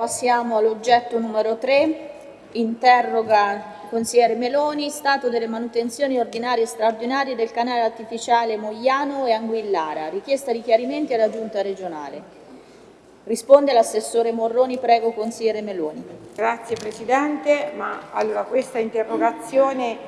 Passiamo all'oggetto numero 3, interroga il consigliere Meloni, stato delle manutenzioni ordinarie e straordinarie del canale artificiale Mogliano e Anguillara, richiesta di chiarimenti alla giunta regionale. Risponde l'assessore Morroni, prego consigliere Meloni. Grazie Presidente, ma allora questa interrogazione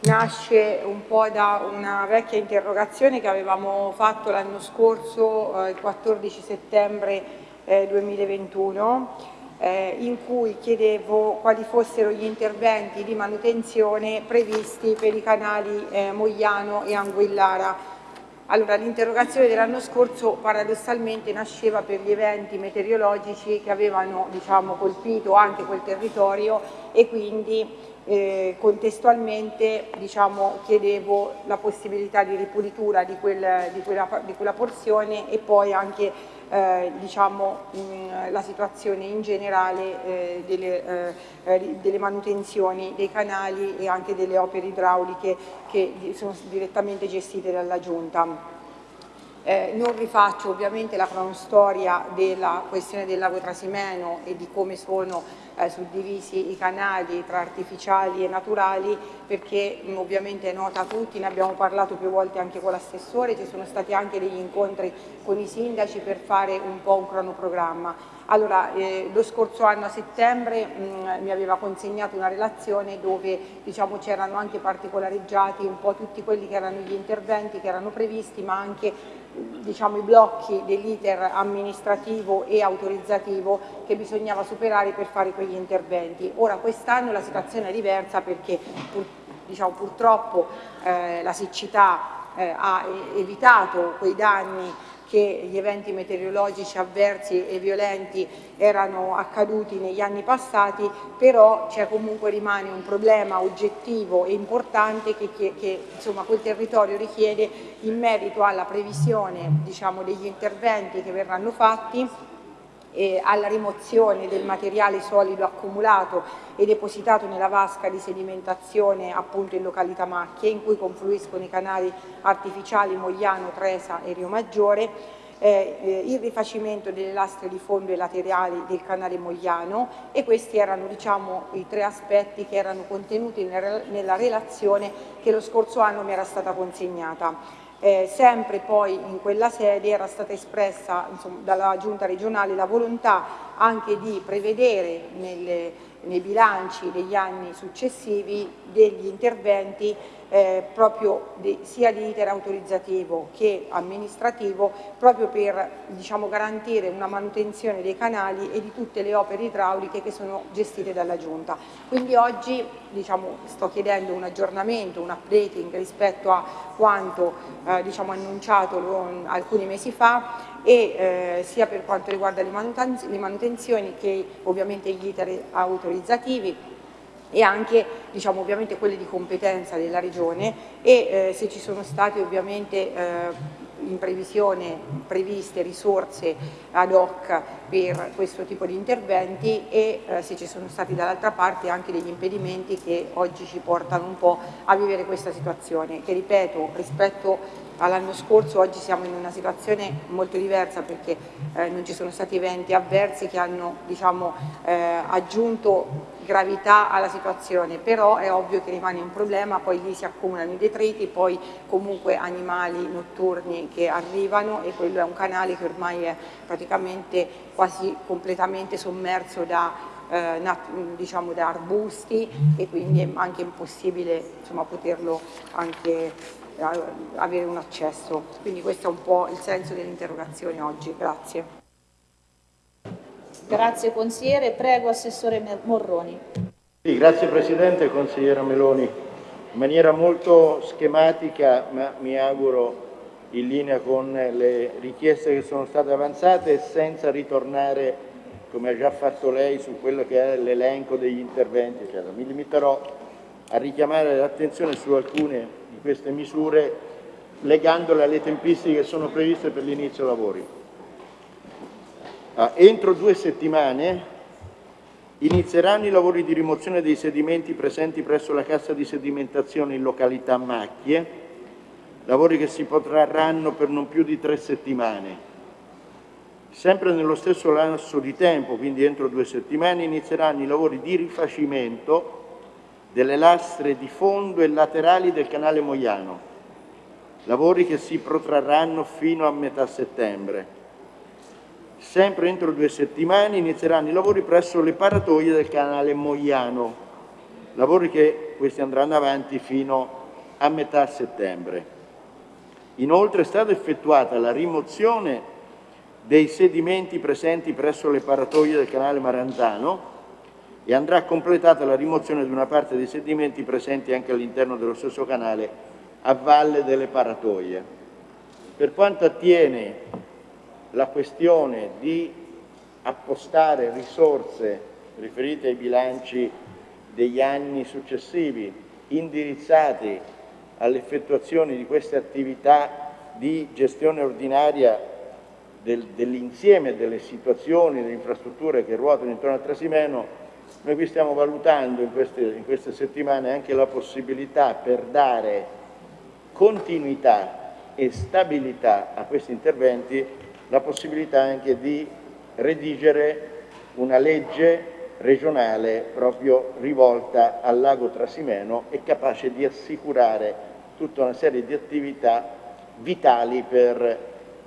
nasce un po' da una vecchia interrogazione che avevamo fatto l'anno scorso, eh, il 14 settembre eh, 2021 eh, in cui chiedevo quali fossero gli interventi di manutenzione previsti per i canali eh, Mogliano e Anguillara. Allora, l'interrogazione dell'anno scorso paradossalmente nasceva per gli eventi meteorologici che avevano diciamo, colpito anche quel territorio e quindi eh, contestualmente diciamo, chiedevo la possibilità di ripulitura di, quel, di, quella, di quella porzione e poi anche eh, diciamo, mh, la situazione in generale eh, delle, eh, eh delle, manutenzioni dei canali e anche delle opere idrauliche che sono direttamente gestite dalla Giunta. Eh, non rifaccio ovviamente la cronostoria della questione del lago Trasimeno e di come sono eh, suddivisi i canali tra artificiali e naturali perché mh, ovviamente è nota a tutti, ne abbiamo parlato più volte anche con l'assessore, ci sono stati anche degli incontri con i sindaci per fare un po' un cronoprogramma. Allora, eh, lo scorso anno a settembre mh, mi aveva consegnato una relazione dove diciamo, c'erano anche particolareggiati un po' tutti quelli che erano gli interventi che erano previsti ma anche diciamo, i blocchi dell'iter amministrativo e autorizzativo che bisognava superare per fare quegli interventi. Ora quest'anno la situazione è diversa perché pur, diciamo, purtroppo eh, la siccità eh, ha evitato quei danni che gli eventi meteorologici avversi e violenti erano accaduti negli anni passati, però c'è comunque rimane un problema oggettivo e importante che, che, che insomma, quel territorio richiede in merito alla previsione diciamo, degli interventi che verranno fatti eh, alla rimozione del materiale solido accumulato e depositato nella vasca di sedimentazione appunto in località Macchie in cui confluiscono i canali artificiali Mogliano, Tresa e Rio Maggiore eh, il rifacimento delle lastre di fondo e laterali del canale Mogliano e questi erano diciamo, i tre aspetti che erano contenuti nella relazione che lo scorso anno mi era stata consegnata. Eh, sempre poi in quella sede era stata espressa insomma, dalla giunta regionale la volontà anche di prevedere nelle, nei bilanci degli anni successivi degli interventi eh, proprio di, sia di iter autorizzativo che amministrativo proprio per diciamo, garantire una manutenzione dei canali e di tutte le opere idrauliche che sono gestite dalla Giunta. Quindi oggi diciamo, sto chiedendo un aggiornamento, un updating rispetto a quanto eh, diciamo, annunciato alcuni mesi fa e eh, sia per quanto riguarda le, manutenzioni che ovviamente gli iter autorizzativi e anche diciamo, ovviamente quelle di competenza della Regione e eh, se ci sono stati ovviamente eh, in previsione previste risorse ad hoc per questo tipo di interventi e eh, se ci sono stati dall'altra parte anche degli impedimenti che oggi ci portano un po' a vivere questa situazione che ripeto rispetto all'anno scorso oggi siamo in una situazione molto diversa perché eh, non ci sono stati eventi avversi che hanno diciamo, eh, aggiunto gravità alla situazione, però è ovvio che rimane un problema, poi lì si accumulano i detriti, poi comunque animali notturni che arrivano e quello è un canale che ormai è praticamente quasi completamente sommerso da, eh, diciamo da arbusti e quindi è anche impossibile insomma, poterlo anche avere un accesso. Quindi questo è un po' il senso dell'interrogazione oggi. Grazie. Grazie consigliere. Prego Assessore Morroni. Sì, grazie Presidente consigliera Meloni. In maniera molto schematica, ma mi auguro in linea con le richieste che sono state avanzate e senza ritornare, come ha già fatto lei, su quello che è l'elenco degli interventi. Eccetera. Mi limiterò a richiamare l'attenzione su alcune di queste misure legandole alle tempistiche che sono previste per l'inizio lavori. Entro due settimane inizieranno i lavori di rimozione dei sedimenti presenti presso la cassa di sedimentazione in località Macchie, lavori che si protrarranno per non più di tre settimane. Sempre nello stesso lasso di tempo, quindi entro due settimane, inizieranno i lavori di rifacimento delle lastre di fondo e laterali del canale Moiano, lavori che si protrarranno fino a metà settembre. Sempre entro due settimane inizieranno i lavori presso le paratoie del canale Moiano, lavori che questi andranno avanti fino a metà settembre. Inoltre è stata effettuata la rimozione dei sedimenti presenti presso le paratoie del canale Maranzano e andrà completata la rimozione di una parte dei sedimenti presenti anche all'interno dello stesso canale a valle delle paratoie. Per quanto attiene la questione di appostare risorse riferite ai bilanci degli anni successivi indirizzati all'effettuazione di queste attività di gestione ordinaria del, dell'insieme delle situazioni, delle infrastrutture che ruotano intorno al Trasimeno, noi qui stiamo valutando in queste, in queste settimane anche la possibilità per dare continuità e stabilità a questi interventi, la possibilità anche di redigere una legge regionale proprio rivolta al lago Trasimeno e capace di assicurare tutta una serie di attività vitali per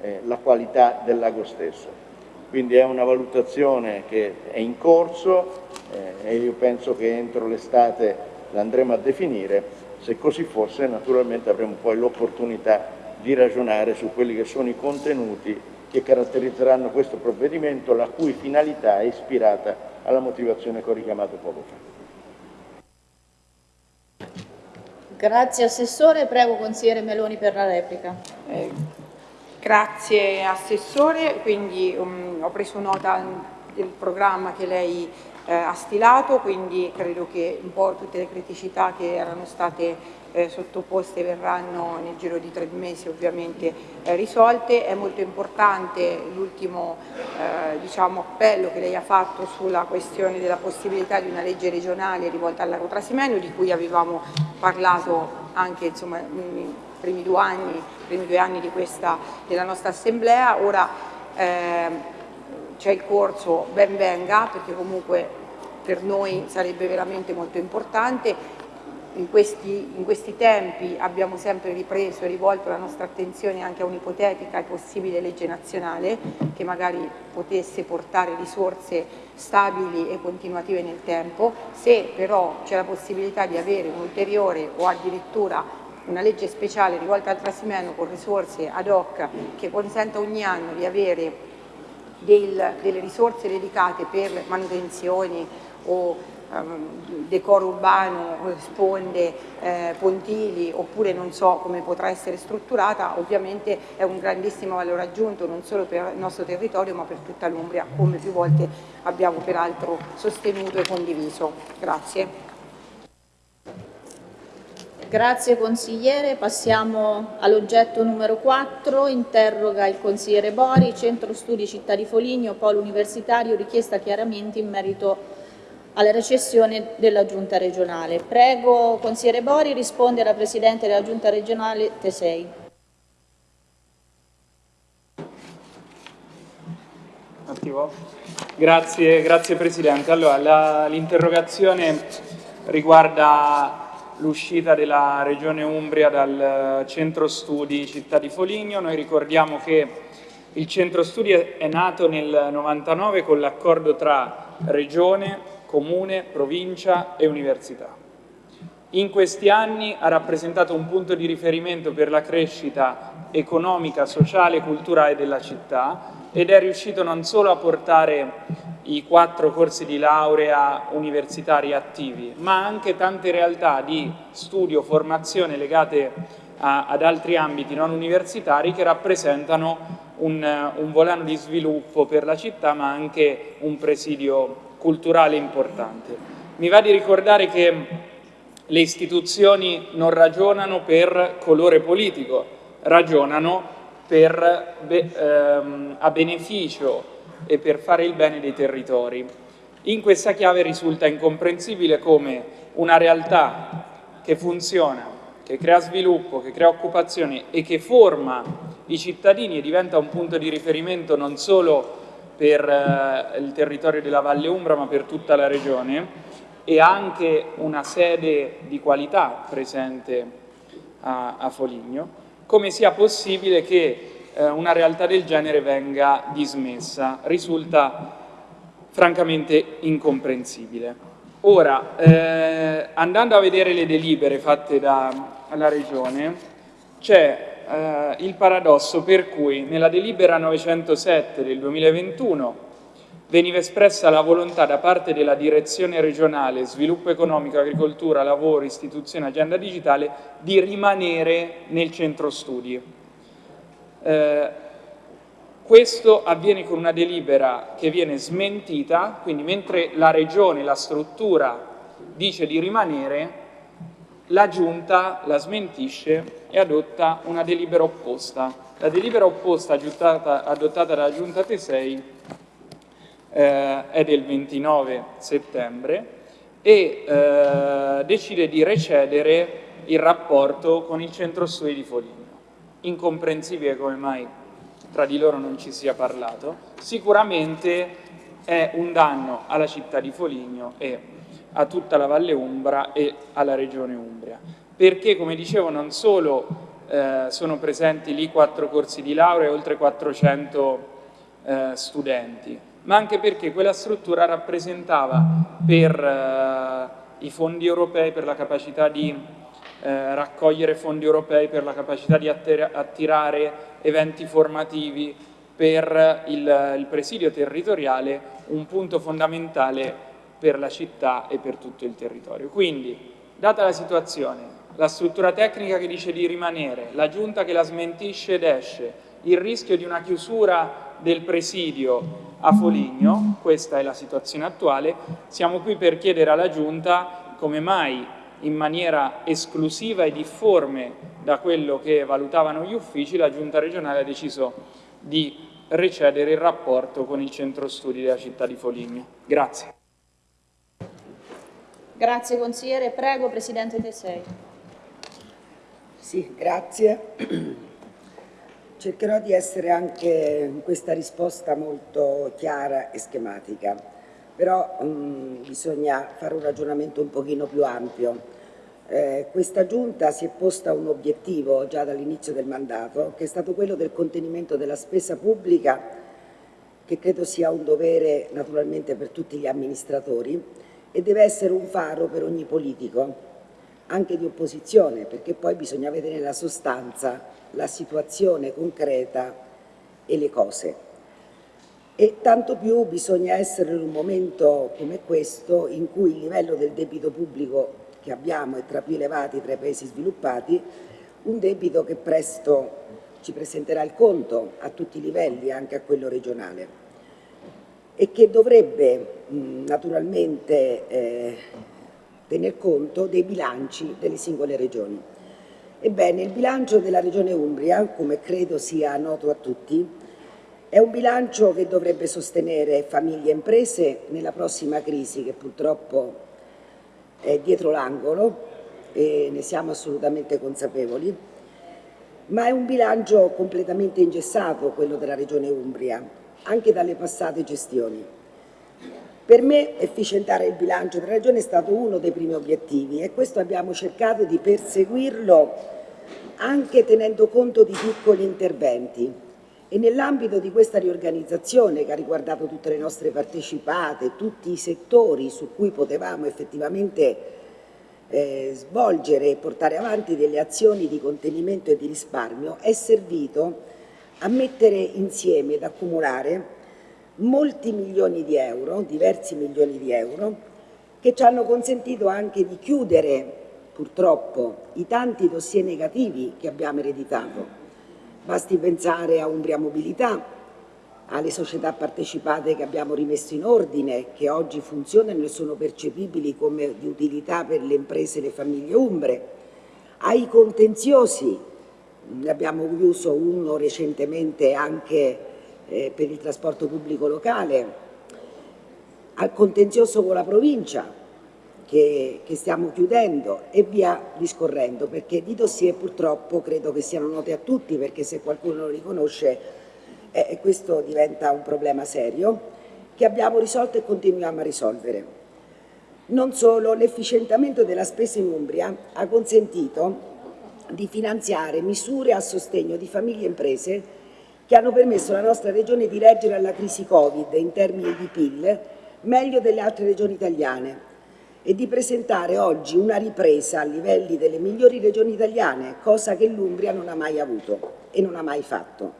eh, la qualità del lago stesso. Quindi è una valutazione che è in corso eh, e io penso che entro l'estate la andremo a definire. Se così fosse naturalmente avremo poi l'opportunità di ragionare su quelli che sono i contenuti che caratterizzeranno questo provvedimento, la cui finalità è ispirata alla motivazione che ho richiamato poco fa. Grazie Assessore, prego Consigliere Meloni per la replica. Eh, grazie Assessore, quindi um, ho preso nota del programma che lei eh, ha stilato, quindi credo che un po' tutte le criticità che erano state eh, sottoposte verranno nel giro di tre mesi ovviamente eh, risolte. È molto importante l'ultimo eh, diciamo, appello che lei ha fatto sulla questione della possibilità di una legge regionale rivolta al lago Trasimeno, di cui avevamo parlato anche insomma, nei primi due anni, primi due anni questa, della nostra assemblea. Ora eh, c'è il corso ben venga perché comunque per noi sarebbe veramente molto importante in questi, in questi, tempi abbiamo sempre ripreso e rivolto la nostra attenzione anche a un'ipotetica e possibile legge nazionale che magari potesse portare risorse stabili e continuative nel tempo. Se però c'è la possibilità di avere un'ulteriore o addirittura una legge speciale rivolta al Trasimeno con risorse ad hoc che consenta ogni anno di avere del, delle risorse dedicate per manutenzioni o Ehm, decoro urbano, sponde, eh, pontili oppure non so come potrà essere strutturata, ovviamente è un grandissimo valore aggiunto non solo per il nostro territorio ma per tutta l'Umbria, come più volte abbiamo peraltro sostenuto e condiviso. Grazie. Grazie consigliere, passiamo all'oggetto numero 4, interroga il consigliere Bori, Centro Studi Città di Foligno, Polo Universitario, richiesta chiaramenti in merito alla recessione della Giunta regionale. Prego, consigliere Bori, risponde alla Presidente della Giunta regionale Tesei. Grazie, grazie Presidente. Allora, l'interrogazione riguarda l'uscita della Regione Umbria dal centro studi Città di Foligno. Noi ricordiamo che il centro studi è nato nel 99 con l'accordo tra Regione, comune, provincia e università. In questi anni ha rappresentato un punto di riferimento per la crescita economica, sociale e culturale della città ed è riuscito non solo a portare i quattro corsi di laurea universitari attivi, ma anche tante realtà di studio, formazione legate a, ad altri ambiti non universitari che rappresentano un, un volano di sviluppo per la città, ma anche un presidio culturale importante. Mi va di ricordare che le istituzioni non ragionano per colore politico, ragionano per, ehm, a beneficio e per fare il bene dei territori. In questa chiave risulta incomprensibile come una realtà che funziona, che crea sviluppo, che crea occupazione e che forma i cittadini e diventa un punto di riferimento non solo per eh, il territorio della Valle Umbra ma per tutta la regione e anche una sede di qualità presente a, a Foligno, come sia possibile che eh, una realtà del genere venga dismessa. Risulta francamente incomprensibile. Ora, eh, andando a vedere le delibere fatte dalla Regione, c'è eh, il paradosso per cui nella delibera 907 del 2021 veniva espressa la volontà da parte della Direzione regionale Sviluppo Economico, Agricoltura, Lavoro, Istituzione, Agenda Digitale di rimanere nel centro studi. Eh, questo avviene con una delibera che viene smentita, quindi mentre la Regione, la struttura dice di rimanere, la Giunta la smentisce e adotta una delibera opposta. La delibera opposta adottata, adottata dalla Giunta T6 eh, è del 29 settembre e eh, decide di recedere il rapporto con il centro studi di Foligno. Incomprensibile come mai tra di loro non ci sia parlato, sicuramente è un danno alla città di Foligno e a tutta la Valle Umbra e alla regione Umbria, perché come dicevo non solo eh, sono presenti lì quattro corsi di laurea e oltre 400 eh, studenti, ma anche perché quella struttura rappresentava per eh, i fondi europei, per la capacità di eh, raccogliere fondi europei, per la capacità di attirare eventi formativi, per il, il presidio territoriale, un punto fondamentale per la città e per tutto il territorio. Quindi, data la situazione, la struttura tecnica che dice di rimanere, la giunta che la smentisce ed esce, il rischio di una chiusura del presidio a Foligno, questa è la situazione attuale, siamo qui per chiedere alla giunta come mai in maniera esclusiva e difforme da quello che valutavano gli uffici, la giunta regionale ha deciso di recedere il rapporto con il centro studi della città di Foligno. Grazie. Grazie consigliere, prego Presidente Tesei. Sì, grazie. Cercherò di essere anche in questa risposta molto chiara e schematica, però mh, mm, bisogna fare un ragionamento un pochino più ampio. Eh, questa Giunta si è posta un obiettivo già dall'inizio del mandato, che è stato quello del contenimento della spesa pubblica, che credo sia un dovere naturalmente per tutti gli amministratori, e deve essere un faro per ogni politico, anche di opposizione, perché poi bisogna vedere nella sostanza la situazione concreta e le cose. E tanto più bisogna essere in un momento come questo in cui il livello del debito pubblico che abbiamo è tra più elevati tra i paesi sviluppati, un debito che presto ci presenterà il conto a tutti i livelli, anche a quello regionale e che dovrebbe naturalmente eh, tener conto dei bilanci delle singole regioni. Ebbene, il bilancio della regione Umbria, come credo sia noto a tutti, è un bilancio che dovrebbe sostenere famiglie e imprese nella prossima crisi che purtroppo è dietro l'angolo e ne siamo assolutamente consapevoli, ma è un bilancio completamente ingessato quello della regione Umbria, anche dalle passate gestioni. Per me efficientare il bilancio della Regione è stato uno dei primi obiettivi e questo abbiamo cercato di perseguirlo anche tenendo conto di piccoli interventi e nell'ambito di questa riorganizzazione che ha riguardato tutte le nostre partecipate, tutti i settori su cui potevamo effettivamente eh, svolgere e portare avanti delle azioni di contenimento e di risparmio, è servito a mettere insieme ed accumulare molti milioni di euro, diversi milioni di euro, che ci hanno consentito anche di chiudere purtroppo i tanti dossier negativi che abbiamo ereditato. Basti pensare a Umbria Mobilità, alle società partecipate che abbiamo rimesso in ordine, che oggi funzionano e sono percepibili come di utilità per le imprese e le famiglie umbre, ai contenziosi ne abbiamo chiuso uno recentemente anche eh, per il trasporto pubblico locale, al contenzioso con la provincia che, che, stiamo chiudendo e via discorrendo, perché di dossier purtroppo credo che siano noti a tutti, perché se qualcuno lo riconosce e questo diventa un problema serio che abbiamo risolto e continuiamo a risolvere. Non solo, l'efficientamento della spesa in Umbria ha consentito di finanziare misure a sostegno di famiglie e imprese che hanno permesso alla nostra regione di reggere alla crisi Covid in termini di PIL meglio delle altre regioni italiane e di presentare oggi una ripresa a livelli delle migliori regioni italiane, cosa che l'Umbria non ha mai avuto e non ha mai fatto.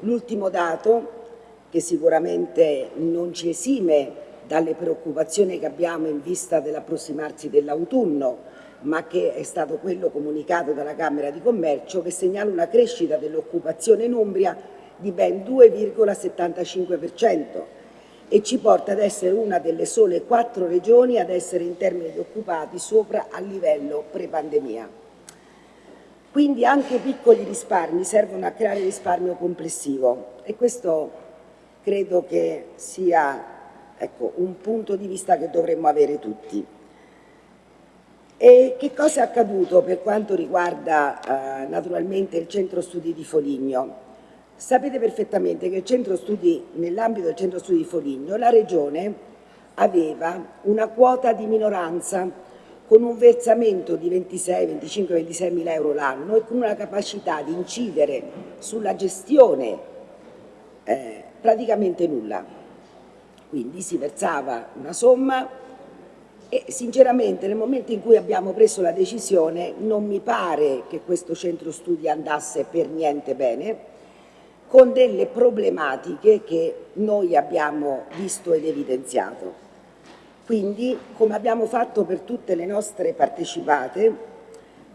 L'ultimo dato, che sicuramente non ci esime dalle preoccupazioni che abbiamo in vista dell'approssimarsi dell'autunno, ma che è stato quello comunicato dalla Camera di Commercio, che segnala una crescita dell'occupazione in Umbria di ben 2,75% e ci porta ad essere una delle sole quattro regioni ad essere in termini di occupati sopra al livello pre-pandemia. Quindi anche piccoli risparmi servono a creare risparmio complessivo e questo credo che sia ecco, un punto di vista che dovremmo avere tutti. E che cosa è accaduto per quanto riguarda eh, naturalmente il centro studi di Foligno? Sapete perfettamente che nell'ambito del centro studi di Foligno la Regione aveva una quota di minoranza con un versamento di 26, 25, 26 mila euro l'anno e con una capacità di incidere sulla gestione eh, praticamente nulla. Quindi si versava una somma e sinceramente nel momento in cui abbiamo preso la decisione non mi pare che questo centro studi andasse per niente bene, con delle problematiche che noi abbiamo visto ed evidenziato. Quindi, come abbiamo fatto per tutte le nostre partecipate,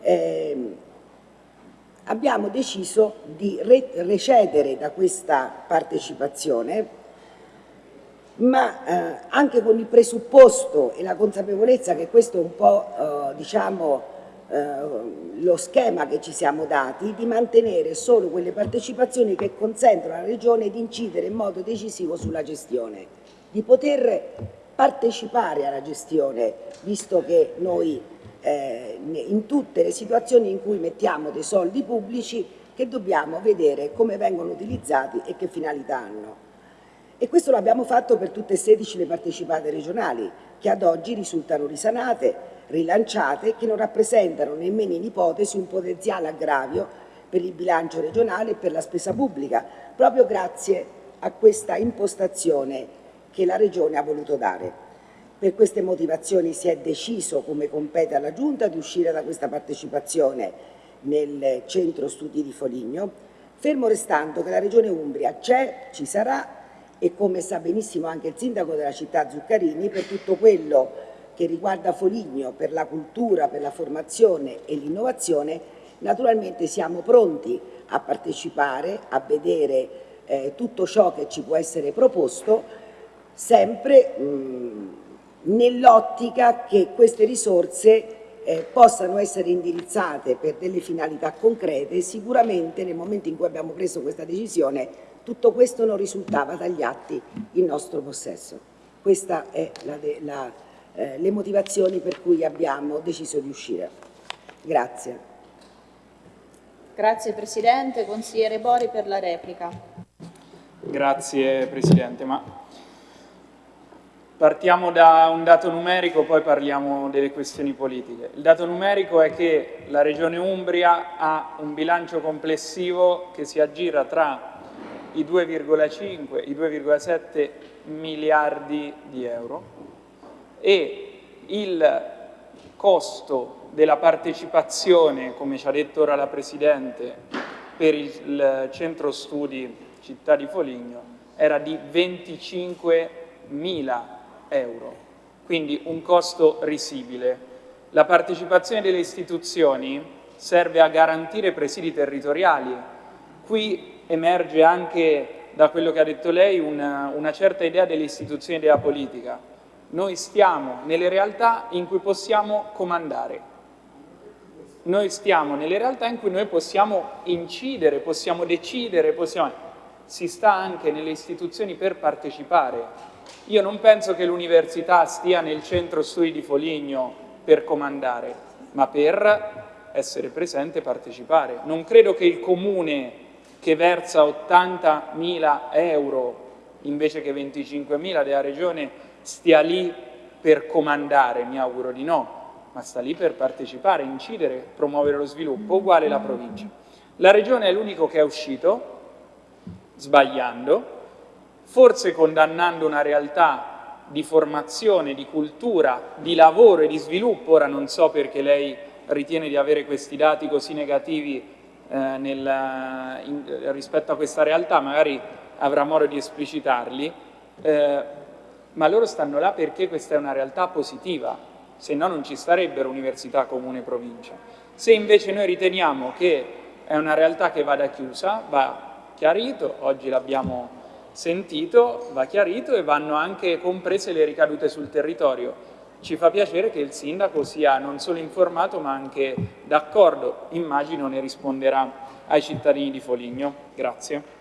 eh, abbiamo deciso di re recedere da questa partecipazione ma eh, anche con il presupposto e la consapevolezza che questo è un po' eh, diciamo, eh, lo schema che ci siamo dati, di mantenere solo quelle partecipazioni che consentono alla Regione di incidere in modo decisivo sulla gestione, di poter partecipare alla gestione, visto che noi eh, in tutte le situazioni in cui mettiamo dei soldi pubblici che dobbiamo vedere come vengono utilizzati e che finalità hanno. E questo l'abbiamo fatto per tutte e 16 le partecipate regionali, che ad oggi risultano risanate, rilanciate che non rappresentano nemmeno in ipotesi un potenziale aggravio per il bilancio regionale e per la spesa pubblica, proprio grazie a questa impostazione che la Regione ha voluto dare. Per queste motivazioni si è deciso, come compete alla Giunta, di uscire da questa partecipazione nel centro studi di Foligno, fermo restando che la Regione Umbria c'è, ci sarà e come sa benissimo anche il sindaco della città Zuccarini, per tutto quello che riguarda Foligno per la cultura, per la formazione e l'innovazione, naturalmente siamo pronti a partecipare, a vedere eh, tutto ciò che ci può essere proposto, sempre nell'ottica che queste risorse eh, possano essere indirizzate per delle finalità concrete sicuramente nel momento in cui abbiamo preso questa decisione tutto questo non risultava dagli atti in nostro possesso. Questa è la, la eh, le motivazioni per cui abbiamo deciso di uscire. Grazie. Grazie Presidente. Consigliere Bori per la replica. Grazie Presidente. Ma partiamo da un dato numerico, poi parliamo delle questioni politiche. Il dato numerico è che la Regione Umbria ha un bilancio complessivo che si aggira tra i 2,5 e i 2,7 miliardi di euro e il costo della partecipazione, come ci ha detto ora la Presidente, per il centro studi città di Foligno era di 25 mila euro, quindi un costo risibile. La partecipazione delle istituzioni serve a garantire presidi territoriali. Qui emerge anche da quello che ha detto lei una, una certa idea delle istituzioni della politica noi stiamo nelle realtà in cui possiamo comandare. Noi stiamo nelle realtà in cui noi possiamo incidere, possiamo decidere, possiamo... si sta anche nelle istituzioni per partecipare. Io non penso che l'università stia nel centro studi di Foligno per comandare, ma per essere presente e partecipare. Non credo che il comune che versa 80.000 euro invece che 25.000 della Regione stia lì per comandare, mi auguro di no, ma sta lì per partecipare, incidere, promuovere lo sviluppo, uguale la provincia. La Regione è l'unico che è uscito, sbagliando, forse condannando una realtà di formazione, di cultura, di lavoro e di sviluppo, ora non so perché lei ritiene di avere questi dati così negativi eh, nel, in, rispetto a questa realtà, magari avrà modo di esplicitarli, eh, ma loro stanno là perché questa è una realtà positiva, se no non ci starebbero università, comune provincia. Se invece noi riteniamo che è una realtà che vada chiusa, va chiarito, oggi l'abbiamo sentito, va chiarito e vanno anche comprese le ricadute sul territorio. Ci fa piacere che il sindaco sia non solo informato ma anche d'accordo, immagino ne risponderà ai cittadini di Foligno. Grazie.